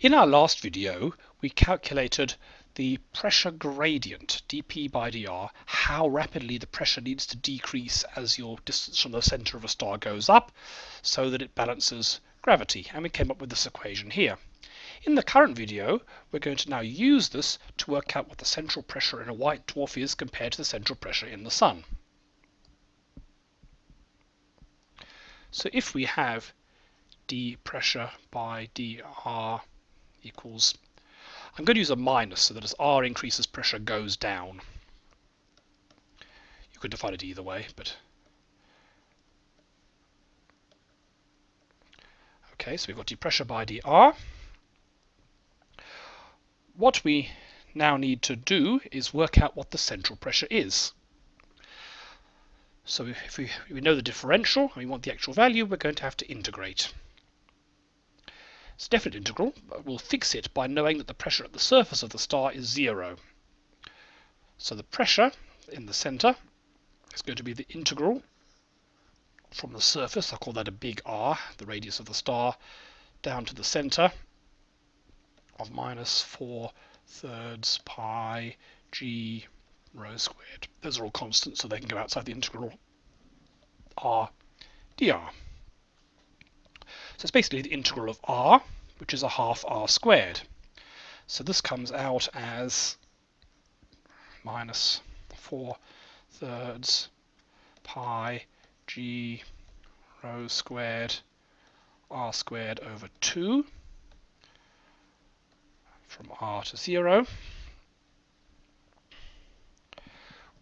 In our last video, we calculated the pressure gradient, dP by dr, how rapidly the pressure needs to decrease as your distance from the center of a star goes up, so that it balances gravity. And we came up with this equation here. In the current video, we're going to now use this to work out what the central pressure in a white dwarf is compared to the central pressure in the Sun. So if we have d pressure by dr equals, I'm going to use a minus so that as r increases, pressure goes down. You could define it either way, but okay, so we've got d pressure by dr. What we now need to do is work out what the central pressure is. So if we, we know the differential and we want the actual value, we're going to have to integrate. Definite integral, uh, but we'll fix it by knowing that the pressure at the surface of the star is zero. So the pressure in the center is going to be the integral from the surface, I'll call that a big R, the radius of the star, down to the center of minus 4 thirds pi g rho squared. Those are all constants, so they can go outside the integral r dr. So it's basically the integral of r, which is a half r squared. So this comes out as minus 4 thirds pi g rho squared r squared over 2 from r to 0,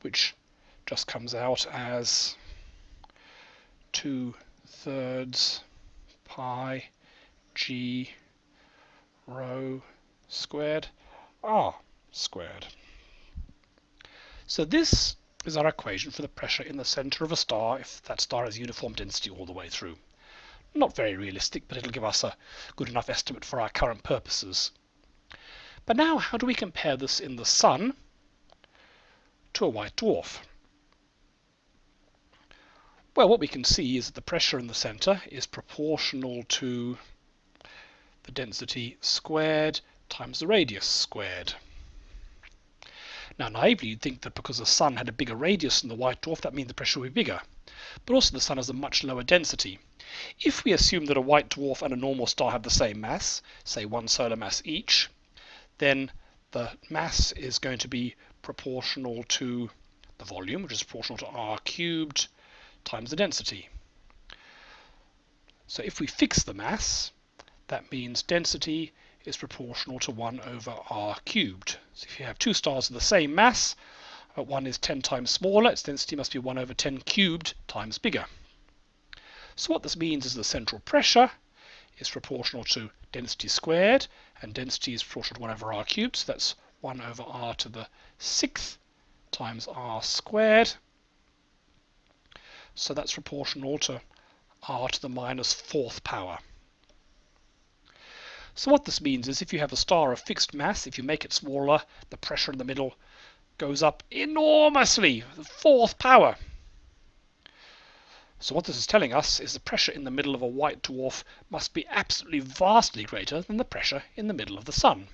which just comes out as 2 thirds pi g rho squared r squared. So this is our equation for the pressure in the center of a star if that star has uniform density all the way through. Not very realistic, but it'll give us a good enough estimate for our current purposes. But now how do we compare this in the Sun to a white dwarf? Well, what we can see is that the pressure in the center is proportional to the density squared times the radius squared. Now, naively, you'd think that because the Sun had a bigger radius than the white dwarf, that means the pressure would be bigger. But also the Sun has a much lower density. If we assume that a white dwarf and a normal star have the same mass, say one solar mass each, then the mass is going to be proportional to the volume, which is proportional to r cubed times the density. So if we fix the mass, that means density is proportional to 1 over r cubed. So if you have two stars of the same mass, but one is 10 times smaller, its density must be 1 over 10 cubed times bigger. So what this means is the central pressure is proportional to density squared, and density is proportional to 1 over r cubed, so that's 1 over r to the sixth times r squared so that's proportional to r to the minus fourth power. So what this means is if you have a star of fixed mass, if you make it smaller, the pressure in the middle goes up enormously, the fourth power. So what this is telling us is the pressure in the middle of a white dwarf must be absolutely vastly greater than the pressure in the middle of the Sun.